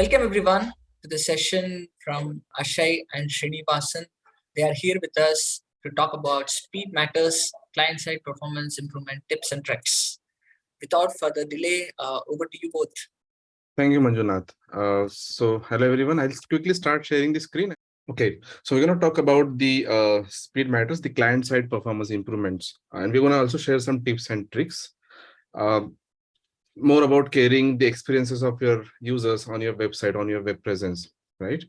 Welcome everyone to the session from Ashay and Srinivasan. They are here with us to talk about speed matters, client-side performance improvement tips and tricks. Without further delay, uh, over to you both. Thank you, Manjunath. Uh, so hello everyone. I'll quickly start sharing the screen. Okay, so we're going to talk about the uh, speed matters, the client-side performance improvements, and we're going to also share some tips and tricks. Uh, more about caring the experiences of your users on your website, on your web presence, right?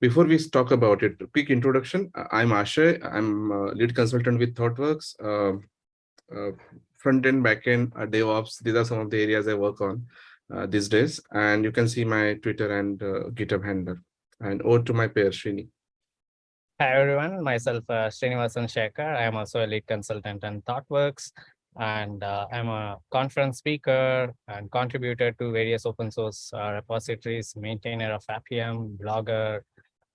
Before we talk about it, quick introduction. I'm Ashay. I'm lead consultant with ThoughtWorks. Uh, uh, front end, back end, uh, DevOps. These are some of the areas I work on uh, these days. And you can see my Twitter and uh, GitHub handle. And over to my pair, Srini. Hi, everyone. Myself, uh, Srinivasan Shekhar. I am also a lead consultant in ThoughtWorks and uh, I'm a conference speaker and contributor to various open source uh, repositories, maintainer of Appium, blogger,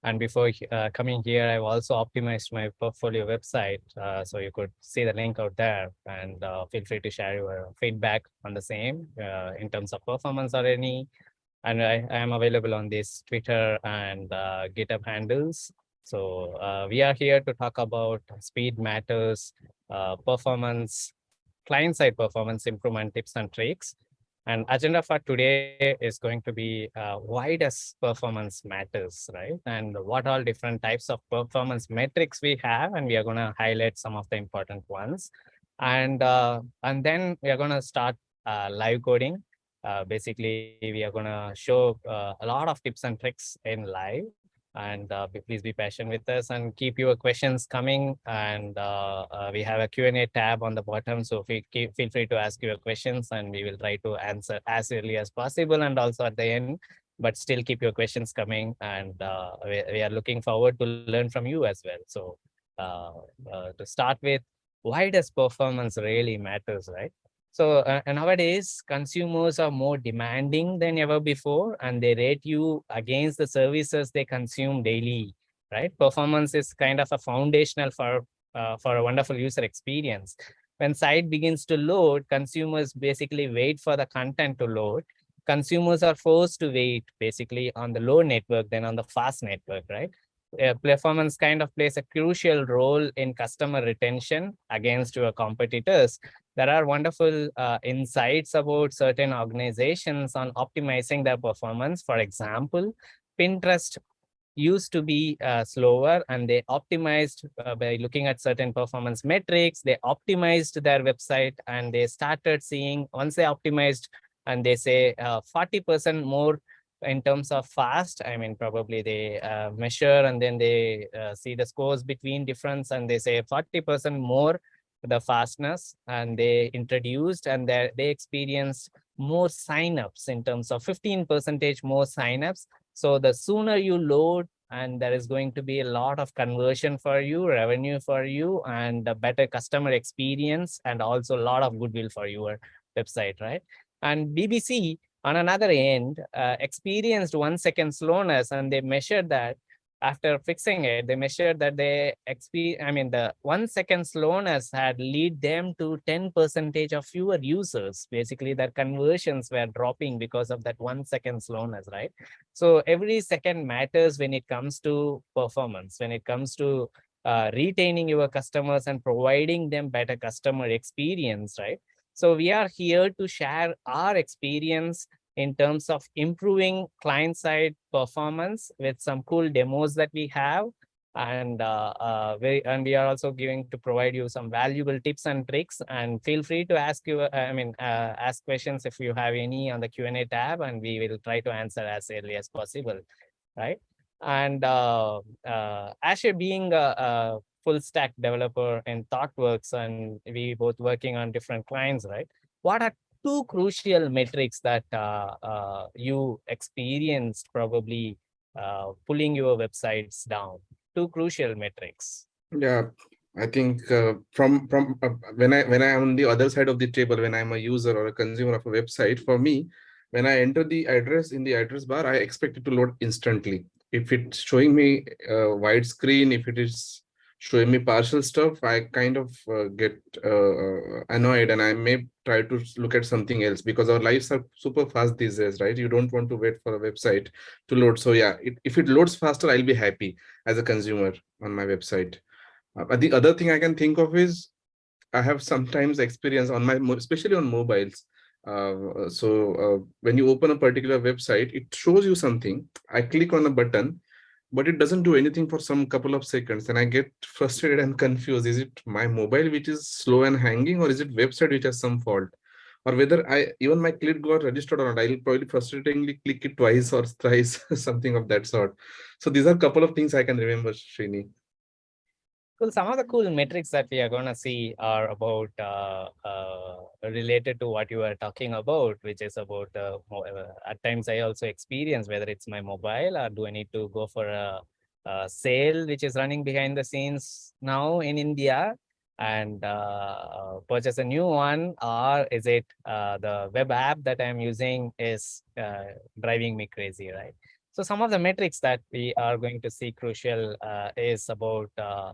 and before uh, coming here, I've also optimized my portfolio website. Uh, so you could see the link out there and uh, feel free to share your feedback on the same uh, in terms of performance or any. And I, I am available on this Twitter and GitHub handles. So we are here to talk about speed matters, performance, client-side performance improvement tips and tricks. And agenda for today is going to be uh, why does performance matters, right? And what all different types of performance metrics we have, and we are going to highlight some of the important ones. And uh, and then we are going to start uh, live coding. Uh, basically, we are going to show uh, a lot of tips and tricks in live and uh, please be patient with us and keep your questions coming. And uh, uh, we have a Q&A tab on the bottom so keep, feel free to ask your questions and we will try to answer as early as possible and also at the end but still keep your questions coming. And uh, we, we, are looking forward to learn from you as well. So uh, uh, to start with why does performance really matters right so uh, nowadays, consumers are more demanding than ever before, and they rate you against the services they consume daily, right? Performance is kind of a foundational for, uh, for a wonderful user experience. When site begins to load, consumers basically wait for the content to load. Consumers are forced to wait basically on the low network than on the fast network, right? Performance kind of plays a crucial role in customer retention against your competitors there are wonderful uh, insights about certain organizations on optimizing their performance. For example, Pinterest used to be uh, slower and they optimized uh, by looking at certain performance metrics. They optimized their website and they started seeing once they optimized and they say 40% uh, more in terms of fast i mean probably they uh, measure and then they uh, see the scores between difference and they say 40 percent more the fastness and they introduced and they, they experienced more signups in terms of 15 percentage more signups. So the sooner you load and there is going to be a lot of conversion for you, revenue for you, and a better customer experience, and also a lot of goodwill for your website, right? And BBC on another end uh, experienced one second slowness and they measured that after fixing it, they measured that they experience, I mean, the one second slowness had lead them to 10 percentage of fewer users. Basically, their conversions were dropping because of that one second slowness, right? So every second matters when it comes to performance, when it comes to uh, retaining your customers and providing them better customer experience, right? So we are here to share our experience in terms of improving client-side performance with some cool demos that we have. And, uh, uh, we, and we are also going to provide you some valuable tips and tricks and feel free to ask you, uh, I mean, uh, ask questions if you have any on the Q&A tab and we will try to answer as early as possible, right? And uh, uh, Ashay being a, a full stack developer in ThoughtWorks and we both working on different clients, right? What are two crucial metrics that uh, uh, you experienced probably uh, pulling your websites down? Two crucial metrics. Yeah, I think uh, from from uh, when I when I am on the other side of the table, when I'm a user or a consumer of a website, for me, when I enter the address in the address bar, I expect it to load instantly. If it's showing me a wide screen, if it is showing me partial stuff, I kind of uh, get uh, uh, annoyed and I may try to look at something else because our lives are super fast these days, right? You don't want to wait for a website to load. So yeah, it, if it loads faster, I'll be happy as a consumer on my website. Uh, but the other thing I can think of is I have sometimes experience on my, especially on mobiles. Uh, so uh, when you open a particular website, it shows you something. I click on a button but it doesn't do anything for some couple of seconds. And i get frustrated and confused. Is it my mobile which is slow and hanging or is it website which has some fault? Or whether i even my click got registered or not i'll probably frustratingly click it twice or thrice something of that sort. So these are a couple of things i can remember Srini. Cool. Some of the cool metrics that we are going to see are about uh, uh, related to what you were talking about, which is about uh, at times I also experience whether it's my mobile or do I need to go for a, a sale which is running behind the scenes now in India and uh, purchase a new one, or is it uh, the web app that I'm using is uh, driving me crazy, right? So some of the metrics that we are going to see crucial uh, is about uh,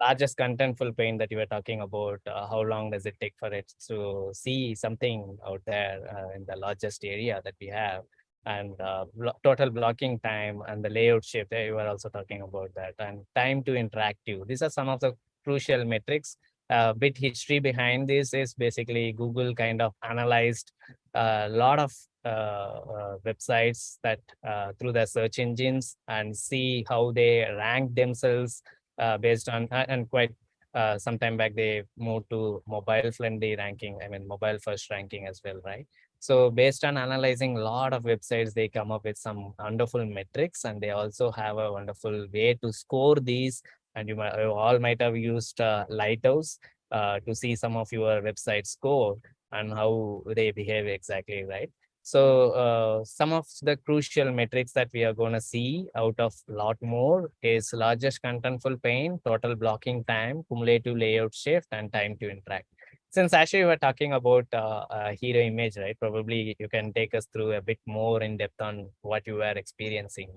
largest contentful paint that you were talking about, uh, how long does it take for it to see something out there uh, in the largest area that we have? And uh, blo- total blocking time and the layout shift, eh, you were also talking about that, and time to interactive. These are some of the crucial metrics. A bit history behind this is basically Google kind of analyzed a lot of uh, uh, websites that uh, through their search engines and see how they rank themselves uh, based on and quite uh, some time back they moved to mobile friendly ranking i mean mobile first ranking as well right? So based on analyzing a lot of websites they come up with some wonderful metrics and they also have a wonderful way to score these and you, might, you all might have used uh, lighthouse uh, to see some of your website score and how they behave exactly right so uh, some of the crucial metrics that we are going to see out of lot more is largest contentful paint, total blocking time, cumulative layout shift, and time to interact. Since actually we were talking about uh, hero image, right? Probably you can take us through a bit more in depth on what you were experiencing.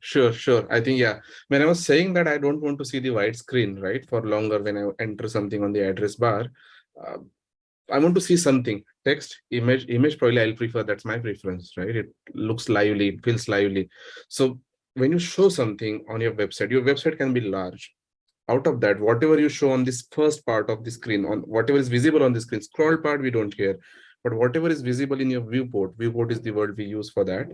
Sure, sure. I think, yeah, when I was saying that I don't want to see the white screen, right, for longer when I enter something on the address bar, uh, I want to see something, text, image, image, probably I'll prefer, that's my preference, right? It looks lively, it feels lively. So when you show something on your website, your website can be large. Out of that, whatever you show on this first part of the screen, on whatever is visible on the screen, scroll part, we don't care but whatever is visible in your viewport viewport is the word we use for that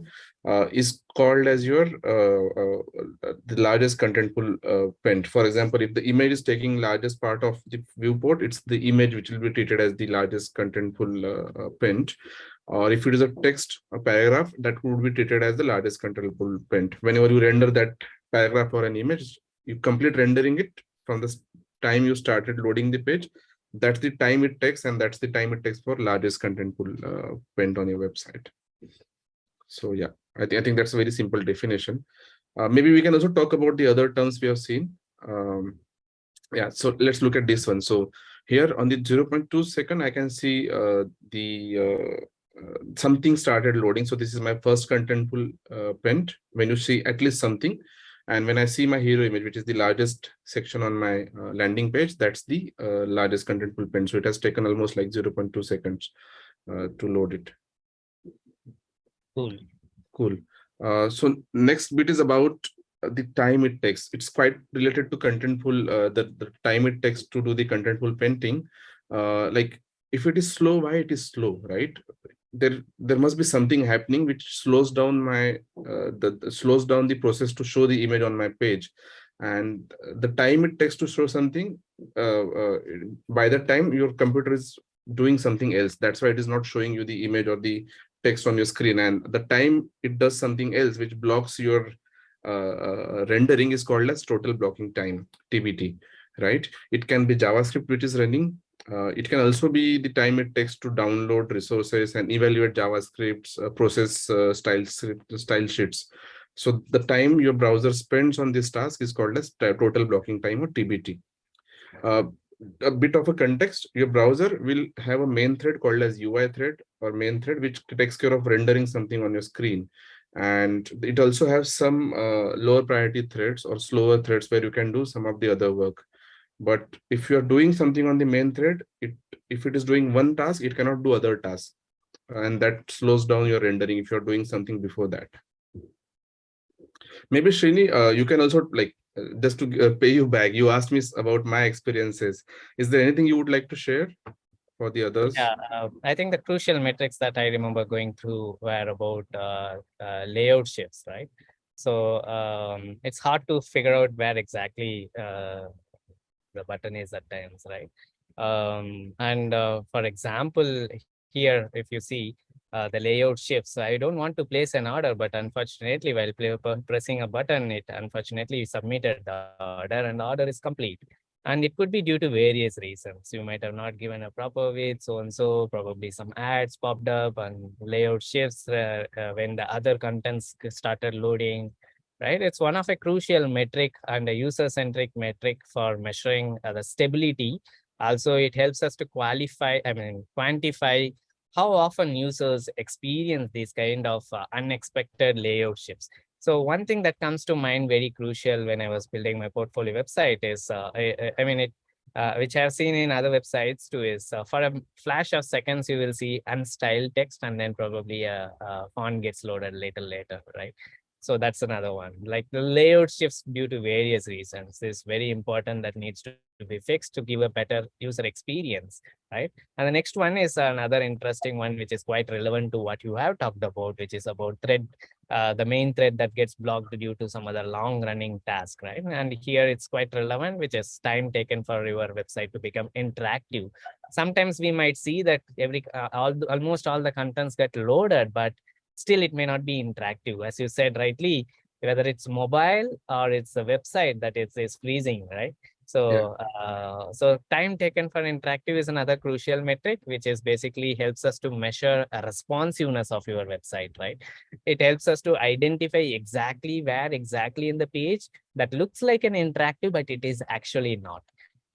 uh, is called as your uh, uh, uh, the largest contentful uh, paint for example if the image is taking largest part of the viewport it's the image which will be treated as the largest contentful uh, uh, paint or if it is a text a paragraph that would be treated as the largest content contentful paint whenever you render that paragraph or an image you complete rendering it from the time you started loading the page that's the time it takes and that's the time it takes for largest contentful uh, paint on your website. So yeah i think i think that's a very simple definition. Uh, maybe we can also talk about the other terms we have seen. Um, yeah so let's look at this one. So here on the 0.2 second i can see uh, the uh, uh, something started loading. So this is my first contentful uh, paint when you see at least something and when I see my hero image, which is the largest section on my uh, landing page, that's the uh, largest contentful paint. So it has taken almost like 0.2 seconds uh, to load it. Cool. Cool. Uh, so next bit is about the time it takes. It's quite related to contentful, uh, the, the time it takes to do the content contentful painting. Uh, like if it is slow, why it is slow, right? There, there must be something happening which slows down my, uh, the, slows down the process to show the image on my page. And the time it takes to show something, uh, uh, by the time your computer is doing something else, that's why it is not showing you the image or the text on your screen and the time it does something else which blocks your uh, uh, rendering is called as total blocking time tbt right it can be javascript which is running uh, it can also be the time it takes to download resources and evaluate javascripts uh, process uh, style script- style sheets so the time your browser spends on this task is called as total blocking time or tbt uh, a bit of a context, your browser will have a main thread called as UI thread or main thread, which takes care of rendering something on your screen. And it also has some uh, lower priority threads or slower threads where you can do some of the other work. But if you're doing something on the main thread, it if it is doing one task, it cannot do other tasks. And that slows down your rendering if you're doing something before that. Maybe Srini, uh, you can also like uh, just to uh, pay you back. You asked me about my experiences. Is there anything you would like to share for the others? Yeah, uh, I think the crucial metrics that I remember going through were about uh, uh, layout shifts, right? So um, it's hard to figure out where exactly the button is at times, right? Um, and uh, for example, here, if you see uh, the layout shifts, I don't want to place an order, but unfortunately, while play, pressing a button, it unfortunately submitted the order and the order is complete. And it could be due to various reasons. You might have not given a proper weight, so and so, probably some ads popped up and layout shifts uh, uh, when the other contents started loading, right? It's one of a crucial metric and a user-centric metric for measuring uh, the stability. Also, it helps us to qualify, I mean, quantify how often users experience these kind of uh, unexpected layout shifts. So one thing that comes to mind very crucial when I was building my portfolio website is, uh, I, I- mean, it, uh, which I've seen in other websites too, is uh, for a flash of seconds, you will see unstyled text and then probably a, a font gets loaded later, later, right? So that's another one. Like the layout shifts due to various reasons is very important that needs to be fixed to give a better user experience, right? And the next one is another interesting one, which is quite relevant to what you have talked about, which is about thread, uh, the main thread that gets blocked due to some other long running task, right? And here it's quite relevant, which is time taken for your website to become interactive. Sometimes we might see that every, uh, all, almost all the contents get loaded, but still it may not be interactive. As you said rightly, whether it's mobile or it's a website that is, is freezing, right? So, uh, so time taken for interactive is another crucial metric, which is basically helps us to measure a responsiveness of your website, right? It helps us to identify exactly where exactly in the page that looks like an interactive, but it is actually not,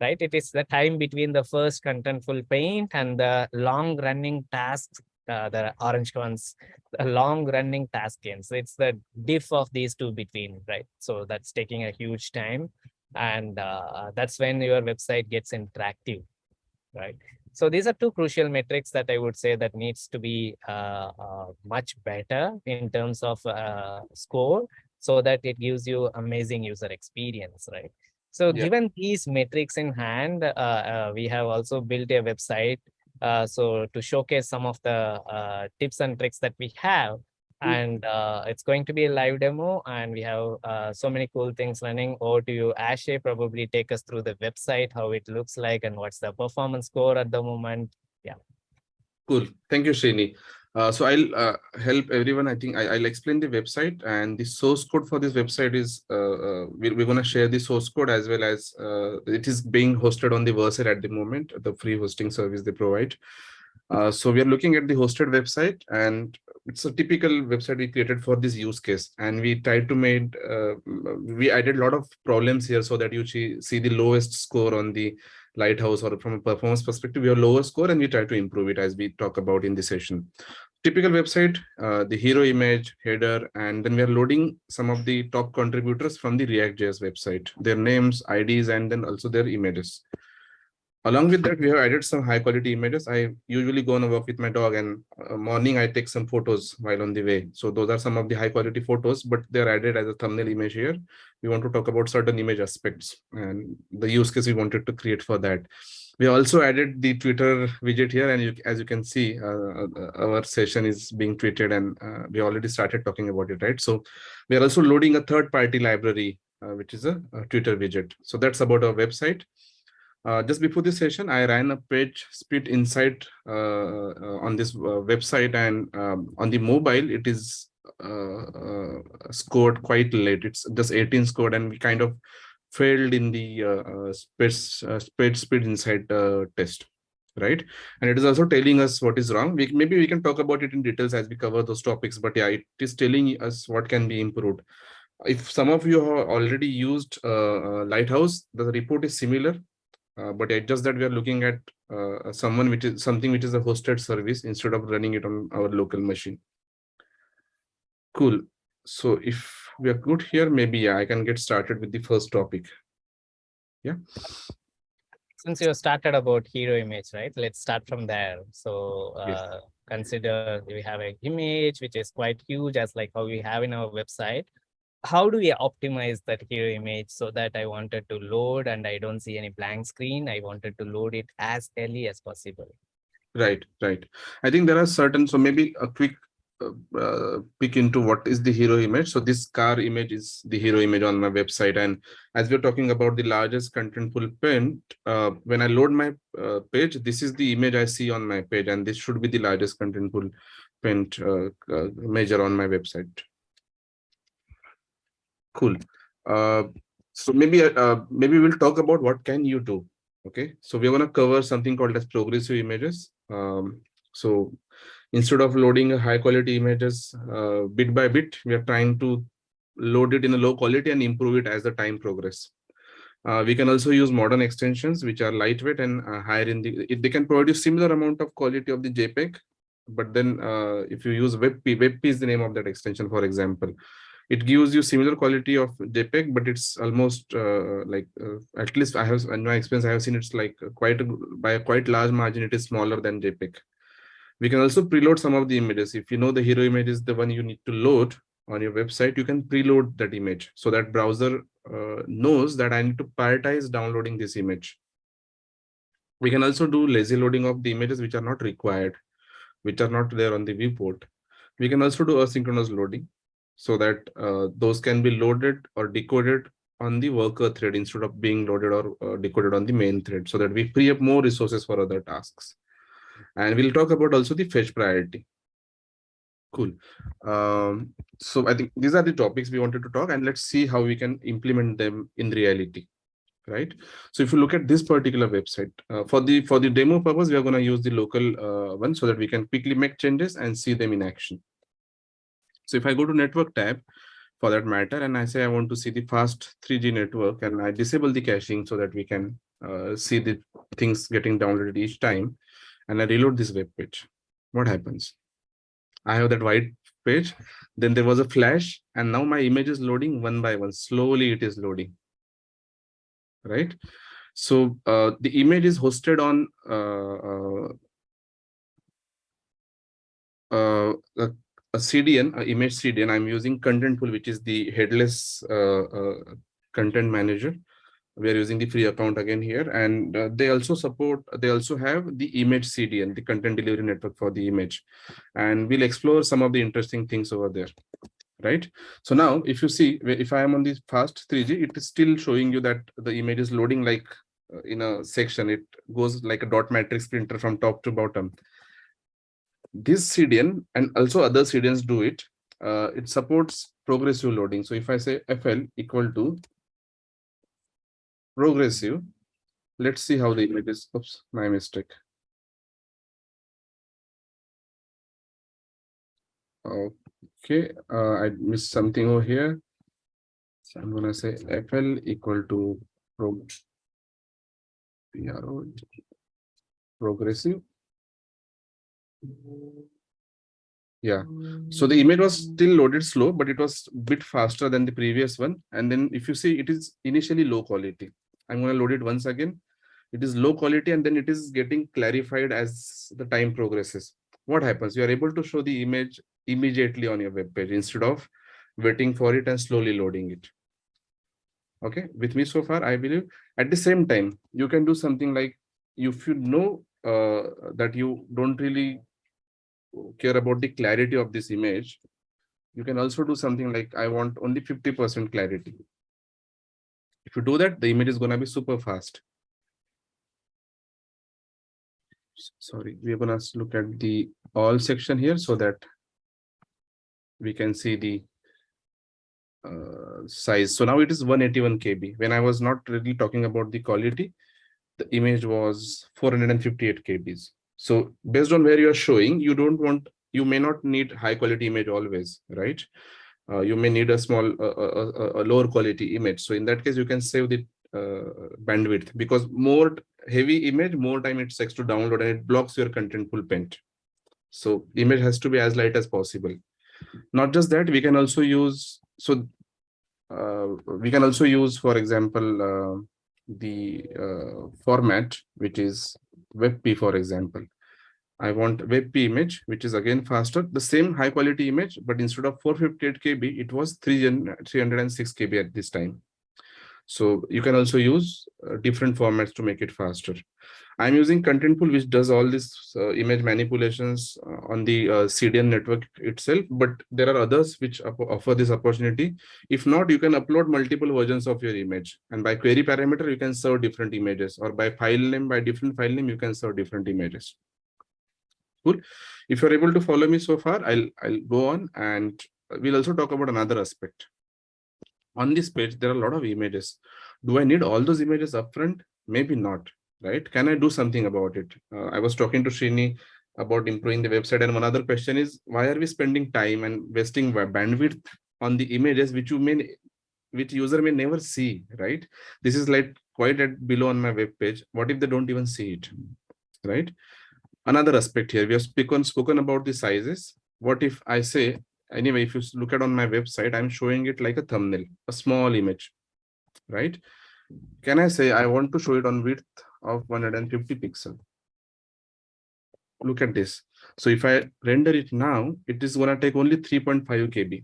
right? It is the time between the first contentful paint and the long running tasks, uh, the orange ones, the long running task ends. It's the diff of these two between, right? So that's taking a huge time and uh, that's when your website gets interactive right so these are two crucial metrics that i would say that needs to be uh, uh, much better in terms of uh, score so that it gives you amazing user experience right so Yeah. given these metrics in hand uh, uh, we have also built a website so to showcase some of the uh, tips and tricks that we have. And uh, it's going to be a live demo and we have uh, so many cool things running. Over to you ashay. Probably take us through the website how it looks like and what's the performance score at the moment Cool. Thank you, Srini. Uh, so I'll uh, help everyone. I think I, will explain the website and the source code for this website is uh, uh, we're, we're going to share the source code as well as uh, it is being hosted on the Vercel at the moment, the free hosting service they provide. Uh, so we are looking at the hosted website and it's a typical website we created for this use case and we tried to make we added a lot of problems here so that you see the lowest score on the lighthouse or from a performance perspective have lower score and we try to improve it as we talk about in the session. Typical website uh, the hero image header and then we are loading some of the top contributors from the react.js website their names ids and then also their images along with that we have added some high quality images. I usually go on a walk with my dog and uh, morning i take some photos while on the way. So those are some of the high quality photos but they're added as a thumbnail image here. We want to talk about certain image aspects and the use case we wanted to create for that. We also added the twitter widget here and you, as you can see uh, uh, our session is being tweeted and uh, we already started talking about it right? So we are also loading a third party library uh, which is a, a twitter widget. So that's about our website uh, just before this session, I ran a page speed insight uh, uh, on this uh, website and um, on the mobile, it is scored quite late. It's just 18 scored and we kind of failed in the uh, speed, uh, speed, speed insight test, right? And it is also telling us what is wrong. We, maybe we can talk about it in details as we cover those topics, but yeah, it is telling us what can be improved. If some of you have already used uh, Lighthouse, the report is similar. Uh, but it's just that we are looking at uh, someone which is something which is a hosted service instead of running it on our local machine. Cool. So if we are good here, maybe yeah, I can get started with the first topic. Yeah. Since you started about hero image, right? Let's start from there. So Yes. uh, consider we have an image which is quite huge as like how we have in our website. How do we optimize that hero image so that I wanted to load and I don't see any blank screen? I wanted to load it as early as possible. Right, right. I think there are certain, so maybe a quick uh, uh, peek into what is the hero image. So this car image is the hero image on my website. And as we're talking about the largest contentful paint, uh, when I load my uh, page, this is the image I see on my page, and this should be the largest contentful paint uh, uh, measure on my website. Cool. Uh, so maybe uh, maybe we'll talk about what can you do. Okay, so we're gonna cover something called as progressive images. Um, so instead of loading high quality images uh, bit by bit, we are trying to load it in a low quality and improve it as the time progress. Uh, we can also use modern extensions, which are lightweight and uh, higher in the, it, they can provide you similar amount of quality of the JPEG. But then uh, if you use WebP, WebP is the name of that extension, for example, it gives you similar quality of JPEG, but it's almost uh, like, uh, at least I have, in my experience, I have seen it's like quite, a, by a quite large margin, it is smaller than JPEG. We can also preload some of the images. If you know the hero image is the one you need to load on your website, you can preload that image. So that browser uh, knows that I need to prioritize downloading this image. We can also do lazy loading of the images which are not required, which are not there on the viewport. We can also do asynchronous loading so that uh, those can be loaded or decoded on the worker thread instead of being loaded or uh, decoded on the main thread so that we free up more resources for other tasks. And we'll talk about also the fetch priority. Cool. Um, so I think these are the topics we wanted to talk and let's see how we can implement them in reality. Right. So if you look at this particular website uh, for the for the demo purpose, we are going to use the local uh, one so that we can quickly make changes and see them in action. So if I go to network tab for that matter, and I say I want to see the fast 3G network and I disable the caching so that we can uh, see the things getting downloaded each time and I reload this web page, what happens? I have that white page, then there was a flash and now my image is loading one by one, slowly it is loading, right? So uh, the image is hosted on uh, uh, uh a CDN, image CDN. I'm using Contentful, which is the headless uh, uh, content manager. We are using the free account again here, and uh, they also support. They also have the image CDN, the content delivery network for the image, and we'll explore some of the interesting things over there. Right. So now, if you see, if I am on this fast 3G, it is still showing you that the image is loading like in a section. It goes like a dot matrix printer from top to bottom this CDN and also other CDNs do it. Uh, it supports progressive loading. So if I say FL equal to progressive, let's see how the image is. Oops, my mistake. Okay, uh, I missed something over here. So I'm gonna say FL equal to prog PRO progressive yeah. So the image was still loaded slow but it was a bit faster than the previous one. And then if you see it is initially low quality. I'm going to load it once again. It is low quality and then it is getting clarified as the time progresses. What happens? You are able to show the image immediately on your web page instead of waiting for it and slowly loading it. Okay? With me so far i believe at the same time you can do something like if you know uh, that you don't really care about the clarity of this image, you can also do something like I want only 50% clarity. If you do that, the image is going to be super fast. Sorry, we're going to look at the all section here so that we can see the uh, size. So now it is 181 KB. When I was not really talking about the quality, the image was 458 KBs. So based on where you're showing, you don't want, you may not need high quality image always, right? Uh, you may need a small, a, a, lower quality image. So in that case, you can save the uh, bandwidth because more heavy image, more time it takes to download and it blocks your content contentful paint. So image has to be as light as possible. Not just that, we can also use, so uh, we can also use, for example, uh, the uh, format, which is WebP, for example. I want WebP image, which is again faster, the same high quality image, but instead of 458 KB, it was 306 KB at this time. So you can also use uh, different formats to make it faster. I'm using Contentful, which does all this uh, image manipulations uh, on the uh, CDN network itself, but there are others which offer this opportunity. If not, you can upload multiple versions of your image. And by query parameter, you can serve different images or by file name, by different file name, you can serve different images. Cool. If you're able to follow me so far, I'll, I'll go on and we'll also talk about another aspect. On this page, there are a lot of images. Do I need all those images upfront? Maybe not, right? Can I do something about it? Uh, I was talking to Srini about improving the website. And one other question is, why are we spending time and wasting bandwidth on the images which you may which user may never see, right? This is like quite at below on my web page. What if they don't even see it, right? another aspect here we have spoken spoken about the sizes what if i say anyway if you look at on my website i'm showing it like a thumbnail a small image right can i say i want to show it on width of 150 pixel. Look at this. So if i render it now it is going to take only 3.5 kb.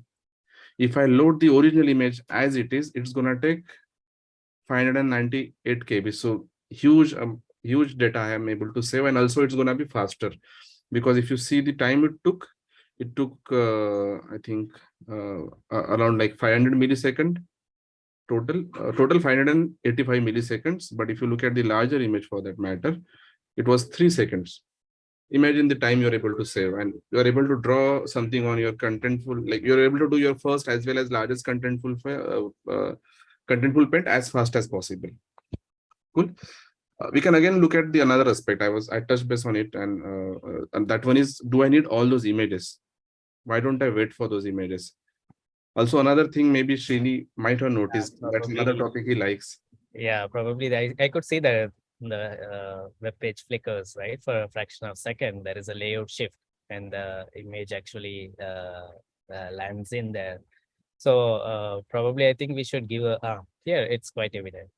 If i load the original image as it is it's going to take 598 kb. So huge um, huge data I am able to save and also it's going to be faster. Because if you see the time it took, it took, uh, I think, uh, around like 500 millisecond total, uh, total 585 milliseconds. But if you look at the larger image for that matter, it was three seconds. Imagine the time you're able to save and you're able to draw something on your contentful, like you're able to do your first as well as largest contentful, uh, uh, contentful paint as fast as possible. Cool. Uh, we can again look at the another aspect i was i touched base on it and, uh, uh, and that one is do i need all those images why don't i wait for those images also another thing maybe Srini might have noticed yeah, that's another topic he likes. Yeah probably. I, I could see that the uh, web page flickers right? For a fraction of a second there is a layout shift and the image actually uh, uh, lands in there. So uh, probably i think we should give a uh, here it's quite evident.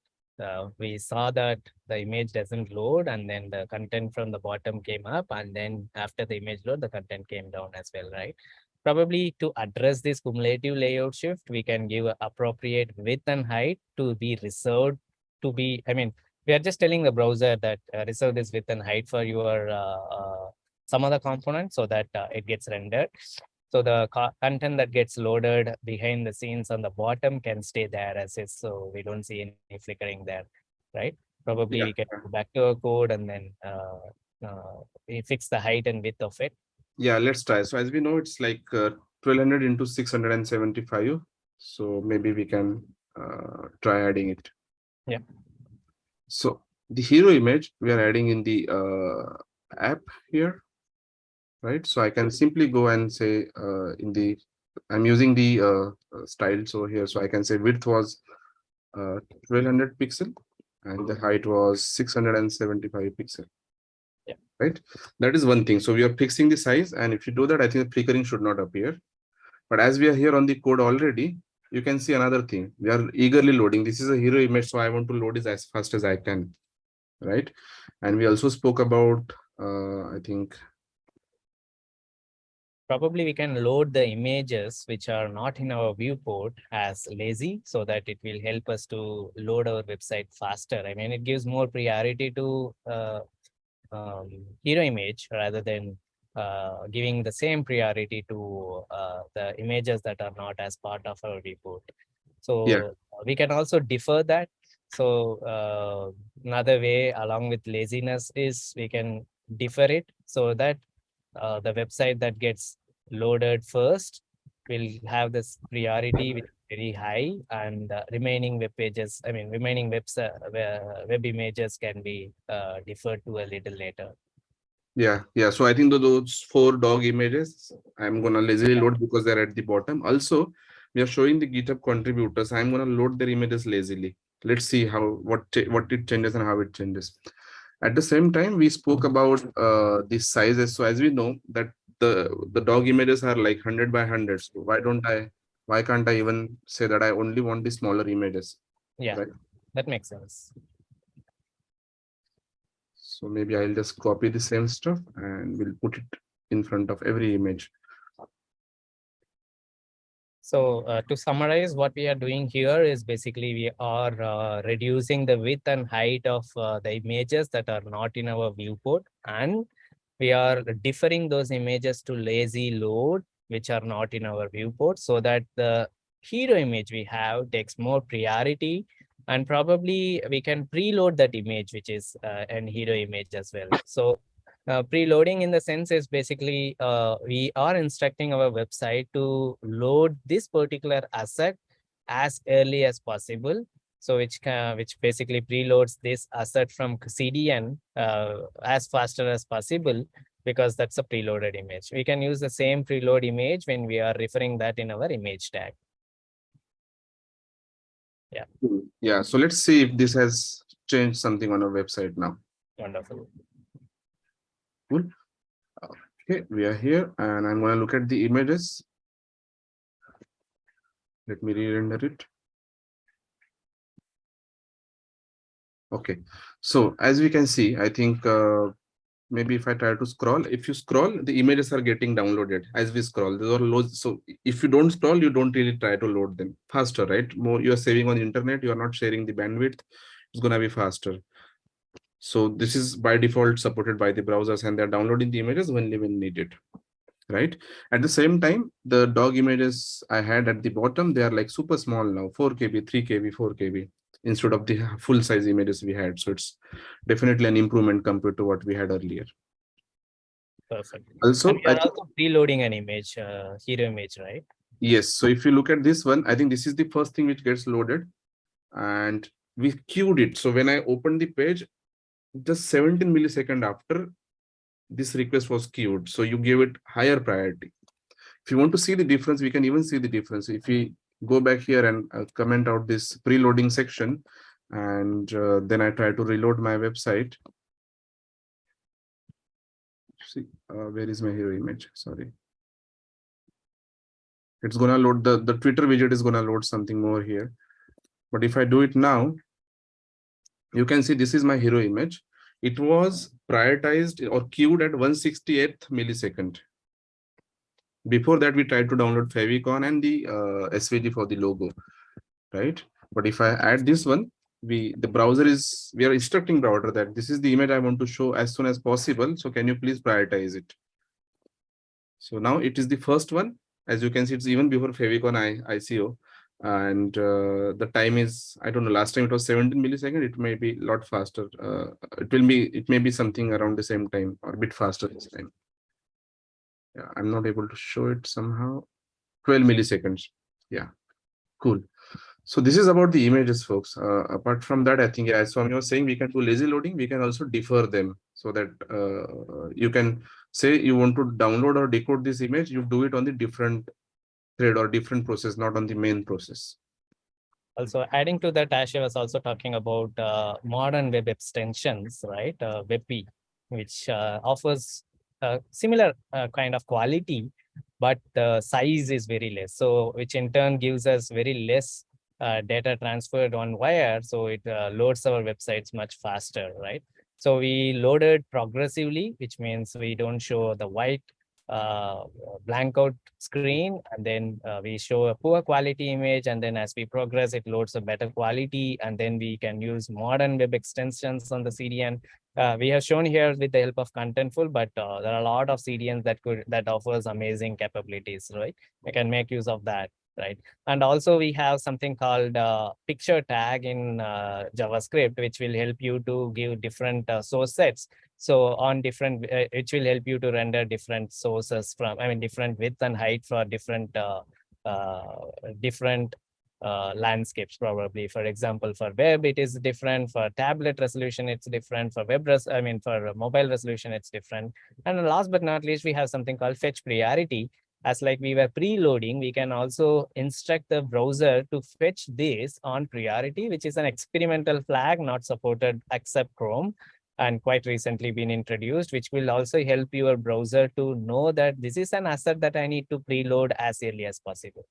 Uh, we saw that the image doesn't load and then the content from the bottom came up and then after the image load the content came down as well right probably to address this cumulative layout shift we can give appropriate width and height to be reserved to be i mean we are just telling the browser that uh, reserve this width and height for your uh, uh some other component so that uh, it gets rendered so the content that gets loaded behind the scenes on the bottom can stay there as is. So we don't see any flickering there, right? Probably yeah. we can go back to our code and then uh, uh, we fix the height and width of it. Yeah, let's try. So as we know, it's like uh, 1200 into 675. So maybe we can uh, try adding it. Yeah. So the hero image we are adding in the uh, app here right? So I can simply go and say uh, in the, I'm using the uh, uh style so here, so I can say width was uh, 1200 pixel and the height was 675 pixel. Right. That is one thing. So we are fixing the size. And if you do that, I think the flickering should not appear. But as we are here on the code already, you can see another thing. We are eagerly loading. This is a hero image. So I want to load it as fast as I can. Right. And we also spoke about, uh, I think probably we can load the images which are not in our viewport as lazy so that it will help us to load our website faster. I mean, it gives more priority to uh, um, hero image rather than uh, giving the same priority to uh, the images that are not as part of our viewport. So yeah. we can also defer that. So uh, another way along with laziness is we can defer it so that uh, the website that gets loaded first will have this priority very high and uh, remaining web pages i mean remaining webs uh, web images can be uh, deferred to a little later yeah yeah so i think those four dog images i'm gonna lazily yeah. load because they're at the bottom also we are showing the github contributors i'm gonna load their images lazily let's see how what what it changes and how it changes at the same time, we spoke about uh, the sizes. So as we know that the the dog images are like 100 by 100 so why don't i why can't i even say that i only want the smaller images Yeah, Right. that makes sense. so maybe i'll just copy the same stuff and we'll put it in front of every image So uh, to summarize, what we are doing here is basically we are uh, reducing the width and height of uh, the images that are not in our viewport. And we are deferring those images to lazy load, which are not in our viewport, so that the hero image we have takes more priority. And probably we can preload that image, which is uh, an hero image as well. So uh, preloading in the sense is basically uh, we are instructing our website to load this particular asset as early as possible. So which can, which basically preloads this asset from CDN uh, as faster as possible because that's a preloaded image. We can use the same preload image when we are referring that in our image tag. yeah Yeah. so let's see if this has changed something on our website now Wonderful. Cool. Okay we are here and i'm going to look at the images let me re-render it okay so as we can see i think uh, maybe if i try to scroll if you scroll the images are getting downloaded as we scroll. Those are loads so if you don't scroll you don't really try to load them faster right? More you are saving on the internet you are not sharing the bandwidth it's going to be faster. So this is by default supported by the browsers and they're downloading the images only when needed right? At the same time the dog images i had at the bottom they are like super small now 4 kb 3 kb 4 kb instead of the full size images we had. So it's definitely an improvement compared to what we had earlier. Perfect. also And we I are think- also preloading an image, uh, hero image, right? yes. So if you look at this one i think this is the first thing which gets loaded. And we queued it. So when i opened the page just 17 millisecond after this request was queued. So you gave it higher priority. If you want to see the difference we can even see the difference. If we go back here and uh, comment out this preloading section. And uh, then i try to reload my website. See uh, where is my hero image? Sorry. It's gonna load the the twitter widget is gonna load something more here. But if i do it now you can see this is my hero image. It was prioritized or queued at 168th millisecond before that we tried to download favicon and the uh, svg for the logo right? But if i add this one we the browser is we are instructing browser that this is the image i want to show as soon as possible. So can you please prioritize it? So now it is the first one. As you can see it's even before favicon I, ico and uh, the time is i don't know last time it was 17 millisecond it may be a lot faster uh, it will be it may be something around the same time or a bit faster this time yeah i'm not able to show it somehow. 12 milliseconds. Yeah. Cool. So this is about the images folks. Uh, apart from that i think as swami was saying we can do lazy loading. We can also defer them so that uh, you can say you want to download or decode this image you do it on the different thread or different process not on the main process. Also adding to that, Ashay was also talking about uh, modern web extensions, right? Uh, WebP, which uh, offers a similar uh, kind of quality, but the size is very less. So which in turn gives us very less uh, data transferred on wire. So it uh, loads our websites much faster, right? So we loaded progressively, which means we don't show the white uh, blank out screen and then uh, we show a poor quality image and then as we progress it loads a better quality and then we can use modern web extensions on the CDN. Uh, we have shown here with the help of Contentful, but uh, there are a lot of CDNs that could that offers amazing capabilities, right? We can make use of that, right? And also we have something called uh, picture tag in uh, JavaScript, which will help you to give different uh, source sets so on different, uh, which will help you to render different sources from, I mean, different width and height for different, uh, uh, different uh, landscapes probably. For example, for web, it is different. For tablet resolution, it's different. For web, res I mean, for mobile resolution, it's different. And last but not least, we have something called fetch priority. As like we were preloading, we can also instruct the browser to fetch this on priority, which is an experimental flag not supported except Chrome and quite recently been introduced, which will also help your browser to know that this is an asset that I need to preload as early as possible.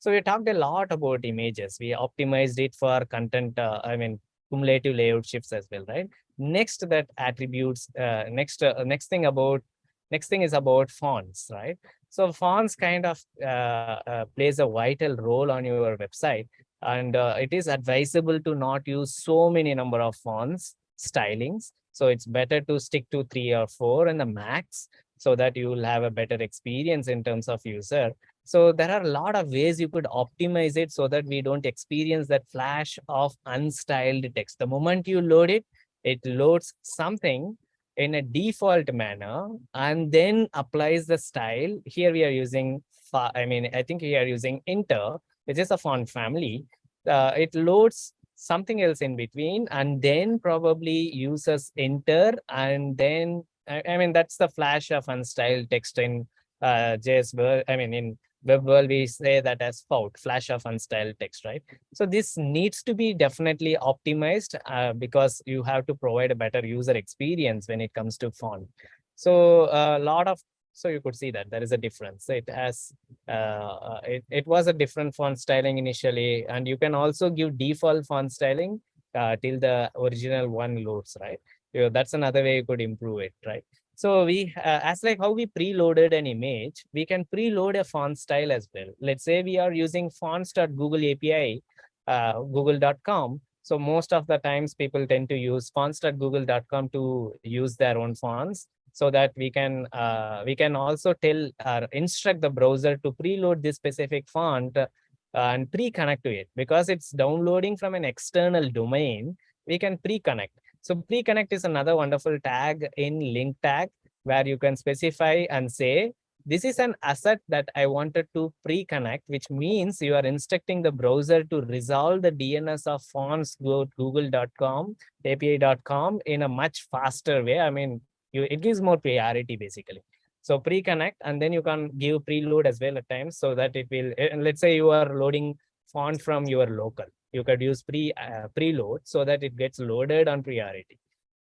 So we talked a lot about images. We optimized it for content, uh, I mean, cumulative layout shifts as well, right? Next that attributes, uh, next, uh, next thing about, next thing is about fonts, right? So fonts kind of uh, uh, plays a vital role on your website. And uh, it is advisable to not use so many number of fonts, stylings. So it's better to stick to three or four in the max so that you will have a better experience in terms of user. So there are a lot of ways you could optimize it so that we don't experience that flash of unstyled text. The moment you load it, it loads something in a default manner and then applies the style. Here we are using, I mean, I think we are using inter, which is a font family. Uh, it loads something else in between and then probably users enter and then, I, I mean, that's the flash of unstyled text in uh, JS, world I mean, in web world, we say that as FOUT, flash of unstyled text, right? So this needs to be definitely optimized uh, because you have to provide a better user experience when it comes to font. So a lot of, so you could see that there is a difference. It has, uh, it, it was a different font styling initially, and you can also give default font styling uh, till the original one loads, right? You know, that's another way you could improve it, right? So we, uh, as like how we preloaded an image, we can preload a font style as well. Let's say we are using fonts.google API, uh, google.com. So most of the times people tend to use fonts.google.com to use their own fonts so that we can uh, we can also tell or instruct the browser to preload this specific font uh, and pre-connect to it because it's downloading from an external domain. We can pre-connect. So pre-connect is another wonderful tag in link tag where you can specify and say, this is an asset that I wanted to pre-connect, which means you are instructing the browser to resolve the DNS of fonts go google.com, api.com in a much faster way. I mean, you, it gives more priority basically. So pre-connect and then you can give preload as well at times so that it will, and let's say you are loading font from your local. You could use pre uh, preload so that it gets loaded on priority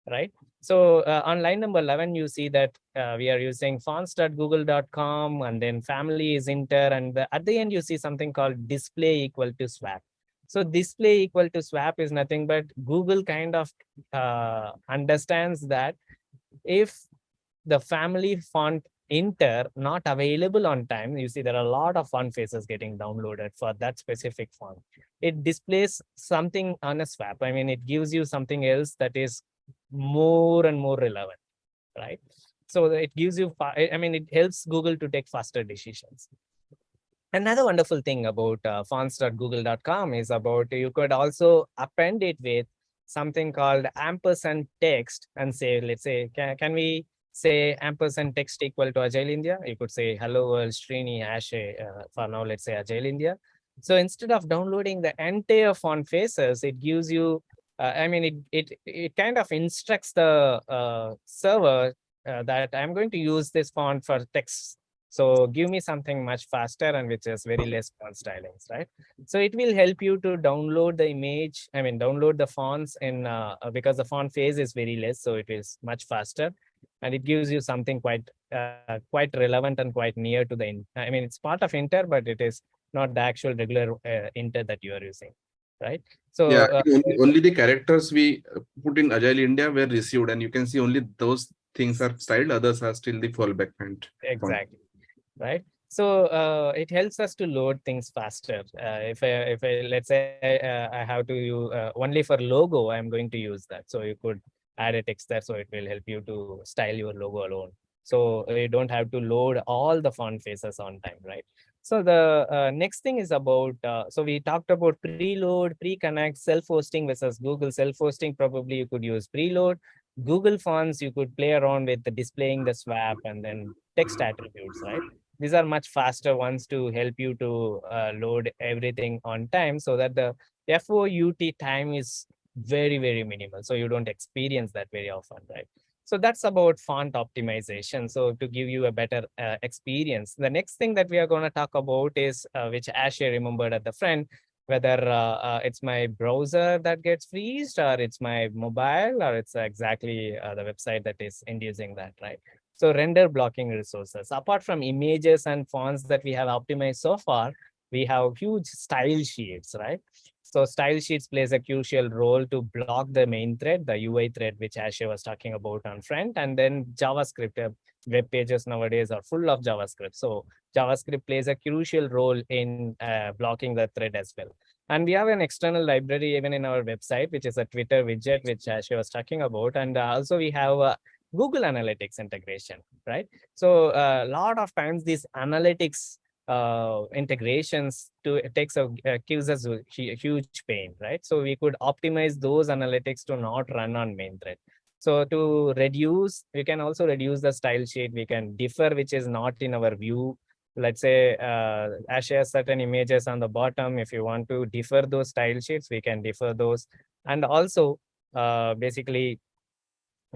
right? So uh, on line number 11 you see that uh, we are using fonts.google.com and then family is inter and the, at the end you see something called display equal to swap. So display equal to swap is nothing but google kind of uh, understands that if the family font inter not available on time you see there are a lot of font faces getting downloaded for that specific font. It displays something on a swap. I mean it gives you something else that is more and more relevant right? So it gives you i mean it helps google to take faster decisions. Another wonderful thing about uh, fonts.google.com is about you could also append it with something called ampersand text and say let's say can, can we say ampersand text equal to Agile India. You could say hello world Srini Ashay uh, for now, let's say Agile India. So instead of downloading the entire font faces, it gives you, uh, I mean, it, it, it kind of instructs the uh, server uh, that I'm going to use this font for text. So give me something much faster and which is very less font stylings, right? So it will help you to download the image, I mean, download the fonts in uh, because the font face is very less, so it is much faster. And it gives you something quite uh, quite relevant and quite near to the i mean it's part of inter but it is not the actual regular uh, inter that you are using right? So yeah uh, only, only the characters we put in agile india were received and you can see only those things are styled others are still the fallback point exactly right? So uh, it helps us to load things faster. Uh, if i if i let's say uh, i have to use uh, only for logo i'm going to use that. So you could add a text there so it will help you to style your logo alone. So you don't have to load all the font faces on time right? So the uh, next thing is about uh, so we talked about preload pre-connect self-hosting versus google self-hosting. Probably you could use preload. Google fonts you could play around with the displaying the swap and then text attributes right these are much faster ones to help you to uh, load everything on time so that the FOUT time is very, very minimal. So you don't experience that very often, right? So that's about font optimization. So to give you a better uh, experience, the next thing that we are going to talk about is, uh, which Ashay remembered at the front, whether uh, uh, it's my browser that gets freezed or it's my mobile or it's exactly uh, the website that is inducing that, right? So render blocking resources. Apart from images and fonts that we have optimized so far, we have huge style sheets, right? So style sheets plays a crucial role to block the main thread, the UI thread, which Ashay was talking about on front, and then JavaScript uh, web pages nowadays are full of JavaScript. So JavaScript plays a crucial role in uh, blocking the thread as well. And we have an external library even in our website, which is a Twitter widget, which Ashay was talking about. And uh, also we have a Google Analytics integration, right? So a lot of times these analytics uh, integrations to it takes a uh, gives us a huge pain, right? So we could optimize those analytics to not run on main thread. So to reduce, we can also reduce the style sheet. We can differ, which is not in our view. Let's say uh, Ash has certain images on the bottom. If you want to differ those style sheets, we can differ those. And also, uh, basically,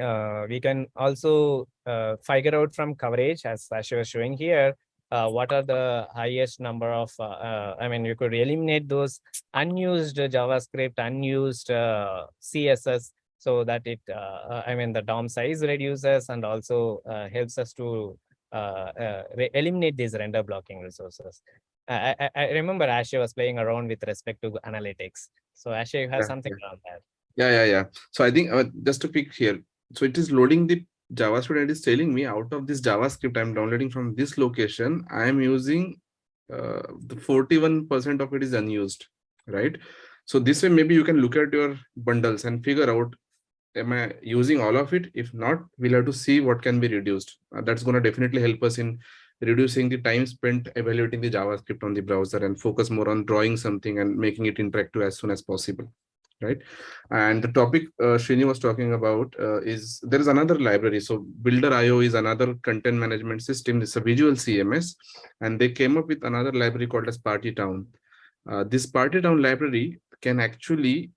uh, we can also uh, figure out from coverage, as Ashay was showing here, uh, what are the highest number of, uh, uh, I mean, you could eliminate those unused JavaScript, unused uh, CSS, so that it, I mean, the DOM size reduces and also uh, helps us to uh, uh, eliminate these render blocking resources. I, I, I remember Ashay was playing around with respect to analytics. So Ashay, you have Yeah, something yeah. around that. Yeah, yeah, yeah. So I think uh, just to pick here, so it is loading the JavaScript and it is telling me out of this JavaScript I'm downloading from this location, I am using uh, the 41% of it is unused, right? So this way, maybe you can look at your bundles and figure out, am I using all of it? If not, we'll have to see what can be reduced. Uh, that's going to definitely help us in reducing the time spent evaluating the JavaScript on the browser and focus more on drawing something and making it interactive as soon as possible right? And the topic uh, Srini was talking about uh, is there is another library. So Builder.io is another content management system. It's a visual CMS, and they came up with another library called as Partytown. Uh, this Partytown library can actually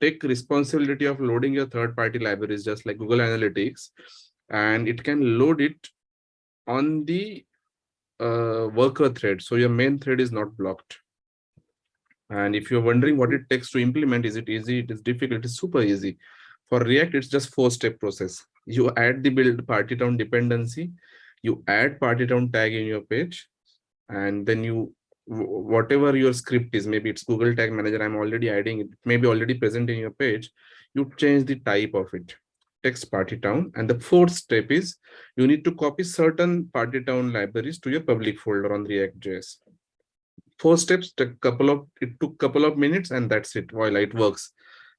take responsibility of loading your third-party libraries, just like Google Analytics, and it can load it on the uh, worker thread. So your main thread is not blocked. And if you're wondering what it takes to implement, is it easy? It is difficult. It's super easy. For React, it's just four step process. You add the build Partytown dependency, you add Partytown tag in your page, and then you whatever your script is, maybe it's Google Tag Manager. I'm already adding it, maybe already present in your page. You change the type of it, text Partytown. And the fourth step is you need to copy certain Partytown libraries to your public folder on React.js four steps took couple of it took couple of minutes and that's it while it works.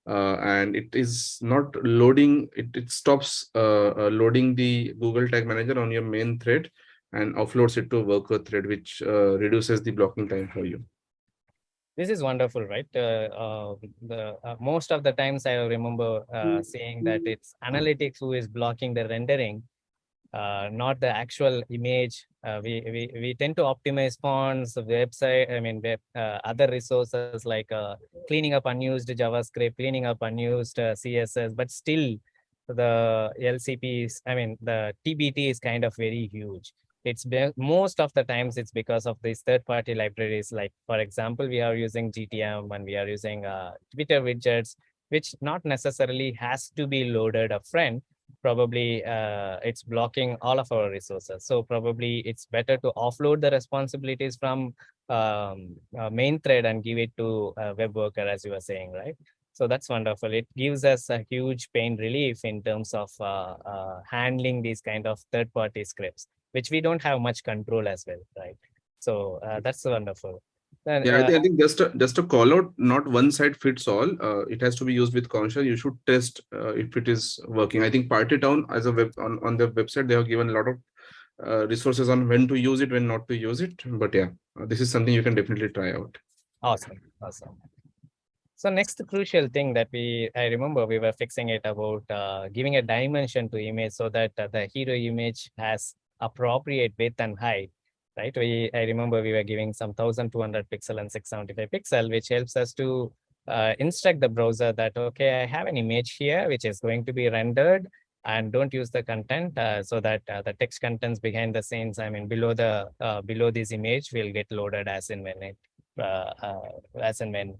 Uh, and it is not loading it, it stops uh, uh, loading the google tag manager on your main thread and offloads it to a worker thread which uh, reduces the blocking time for you. This is wonderful, right? Uh, uh, the uh, most of the times I remember uh, saying that it's analytics who is blocking the rendering, uh, not the actual image. Uh, we, we we tend to optimize fonts, website. I mean, web, uh, other resources like uh, cleaning up unused JavaScript, cleaning up unused uh, CSS, but still the LCP is. I mean, the TBT is kind of very huge it's most of the times it's because of these third party libraries like for example we are using gtm and we are using uh, twitter widgets which not necessarily has to be loaded upfront probably uh, it's blocking all of our resources so probably it's better to offload the responsibilities from um, uh, main thread and give it to a web worker as you were saying right so that's wonderful it gives us a huge pain relief in terms of uh, uh, handling these kind of third party scripts which we don't have much control as well, right? So uh, that's wonderful. Then, yeah I uh, think, I think just a, just a call out not one side fits all. Uh, it has to be used with caution. You should test uh, if it is working. I think Partytown as a web on, on their website they have given a lot of uh, resources on when to use it when not to use it. But yeah uh, this is something you can definitely try out. Awesome, awesome. So next crucial thing that we, I remember we were fixing it about uh, giving a dimension to image so that uh, the hero image has appropriate width and height, right? We, I remember we were giving some 1200 pixel and 675 pixel, which helps us to uh, instruct the browser that, okay, I have an image here, which is going to be rendered and don't use the content uh, so that uh, the text contents behind the scenes, I mean, below the, uh, below this image will get loaded as in when it uh, uh, as and when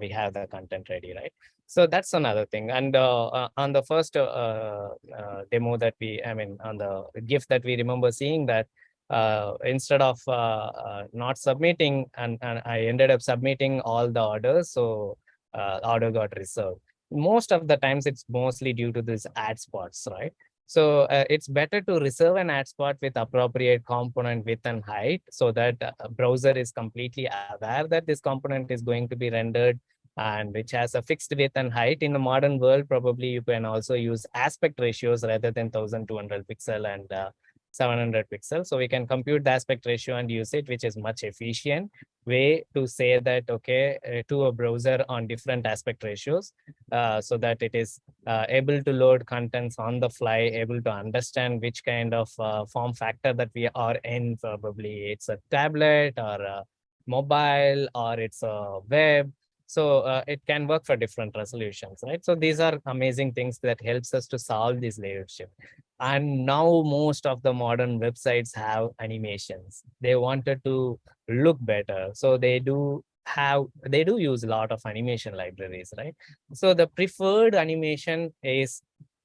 we have the content ready, right? So that's another thing. And on the first demo that we, I mean, on the GIF that we remember seeing that uh, instead of uh, uh, not submitting and, and I ended up submitting all the orders. So uh, order got reserved. Most of the times it's mostly due to these ad spots, right? So uh, it's better to reserve an ad spot with appropriate component width and height so that browser is completely aware that this component is going to be rendered and which has a fixed width and height in the modern world probably you can also use aspect ratios rather than 1200 pixel and uh, 700 pixels. So we can compute the aspect ratio and use it which is much efficient way to say that okay uh, to a browser on different aspect ratios uh, so that it is uh, able to load contents on the fly able to understand which kind of uh, form factor that we are in. Probably it's a tablet or a mobile or it's a web so uh, it can work for different resolutions, right? So these are amazing things that helps us to solve this layout shift. And now most of the modern websites have animations. They wanted to look better. So they do have, they do use a lot of animation libraries, right? So the preferred animation is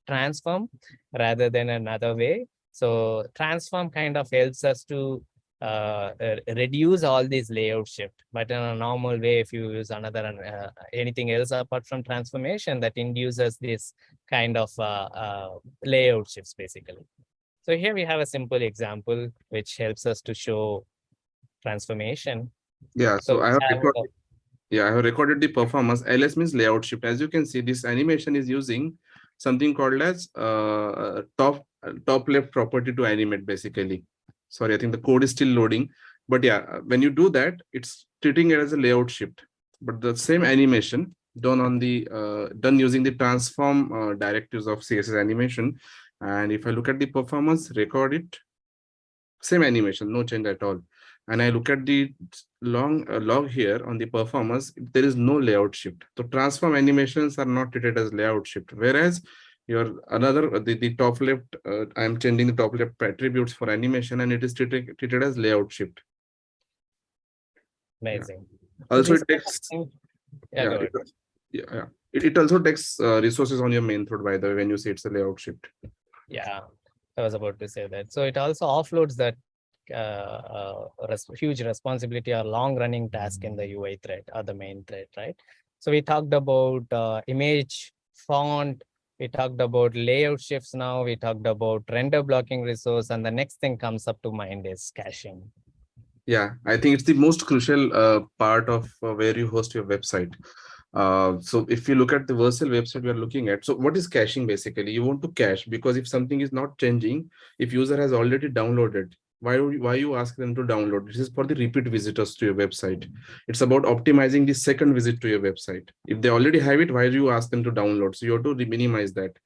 transform rather than another way. So transform kind of helps us to uh, uh, reduce all these layout shift. But in a normal way, if you use another uh, anything else apart from transformation, that induces this kind of uh, uh, layout shifts basically. So here we have a simple example which helps us to show transformation. Yeah, so we I have have recorded, yeah, I have recorded the performance. LS means layout shift. As you can see, this animation is using something called as uh, top top left property to animate basically. Sorry, I think the code is still loading. But yeah, uh, when you do that, it's treating it as a layout shift. But the same animation done on the uh, done using the transform uh, directives of CSS animation. And if I look at the performance, record it, same animation, no change at all. And I look at the long uh, log here on the performance, there is no layout shift. So transform animations are not treated as layout shift. Whereas your another uh, the, the top left uh, i'm changing the top left attributes for animation and it is treated, treated as layout shift Amazing. also it takes Yeah, yeah, it, yeah, yeah. It, it also takes uh, resources on your main thread by the way when you say it's a layout shift Yeah, I was about to say that. So it also offloads that uh, uh, res- huge responsibility or long running task in the UI thread or the main thread, right? So we talked about uh, image, font, we talked about layout shifts now, we talked about render blocking resource, and the next thing comes up to mind is caching. yeah i think it's the most crucial uh, part of uh, where you host your website uh, so if you look at the Vercel website we are looking at, so what is caching basically? You want to cache because if something is not changing, if user has already downloaded, why would- why you ask them to download? This is for the repeat visitors to your website. It's about optimizing the second visit to your website. If they already have it, why do you ask them to download? So you have to minimize that.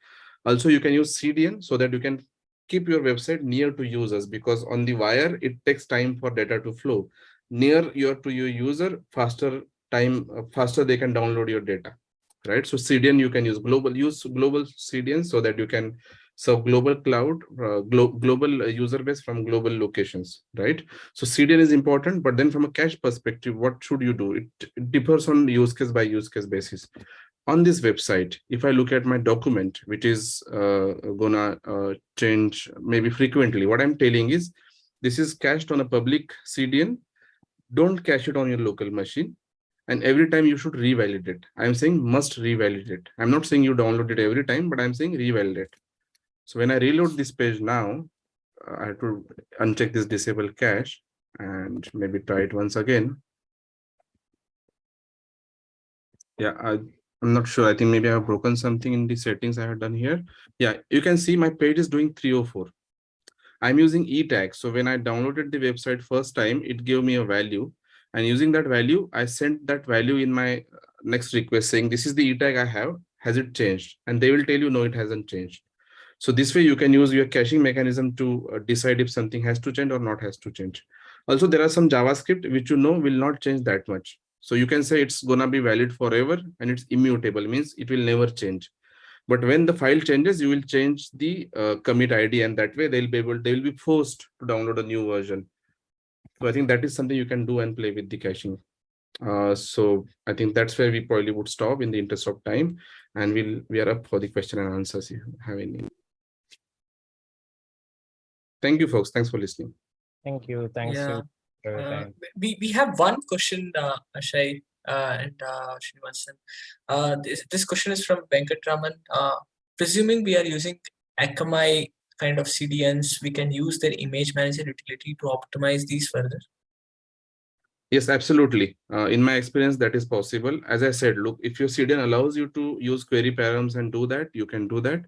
Also, you can use CDN so that you can keep your website near to users because on the wire it takes time for data to flow. Near your to your user, faster time faster they can download your data right so cdn you can use global use global cdn so that you can serve global cloud uh, glo global uh, user base from global locations right so cdn is important but then from a cache perspective what should you do it, it differs on use case by use case basis on this website if i look at my document which is uh, gonna uh, change maybe frequently what i'm telling is this is cached on a public cdn don't cache it on your local machine and every time you should revalidate. I'm saying must revalidate. I'm not saying you download it every time, but I'm saying revalidate. So when I reload this page now, uh, I have to uncheck this disable cache and maybe try it once again. Yeah, I, I'm not sure. I think maybe I have broken something in the settings I have done here. Yeah, you can see my page is doing 304. I'm using e tag. So when I downloaded the website first time, it gave me a value and using that value, I sent that value in my uh, next request saying, this is the E tag I have, has it changed? And they will tell you, no, it hasn't changed. So this way you can use your caching mechanism to uh, decide if something has to change or not has to change. Also, there are some JavaScript which you know will not change that much. So you can say it's gonna be valid forever and it's immutable means it will never change. But when the file changes, you will change the uh, commit ID and that way they'll be able, they will be forced to download a new version. So I think that is something you can do and play with the caching. Uh, so I think that's where we probably would stop in the interest of time, and we'll we are up for the question and answers if you have any. Thank you, folks. Thanks for listening. Thank you. Thanks Yeah, for Uh, time. we, we have one question, uh, Ashay uh, and uh, Srinivasan. Uh, this, this question is from Venkatraman. Uh, presuming we are using Akamai kind of CDNs, we can use their image manager utility to optimize these further. Yes, absolutely. Uh, in my experience, that is possible. As I said, look, if your CDN allows you to use query params and do that, you can do that.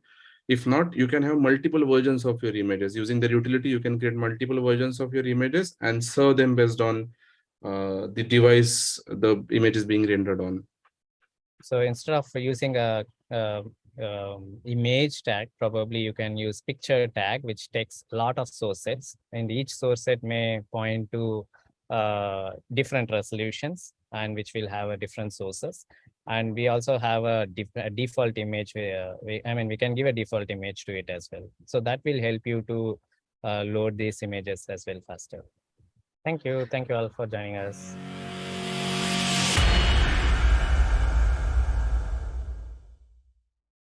If not, you can have multiple versions of your images. Using the utility, you can create multiple versions of your images and serve them based on uh, the device the image is being rendered on. So instead of using a, um um, image tag, probably you can use picture tag, which takes a lot of source sets and each source set may point to uh, different resolutions and which will have a different sources. And we also have a, def- a default image where we, I mean, we can give a default image to it as well. So that will help you to uh, load these images as well faster. Thank you. Thank you all for joining us.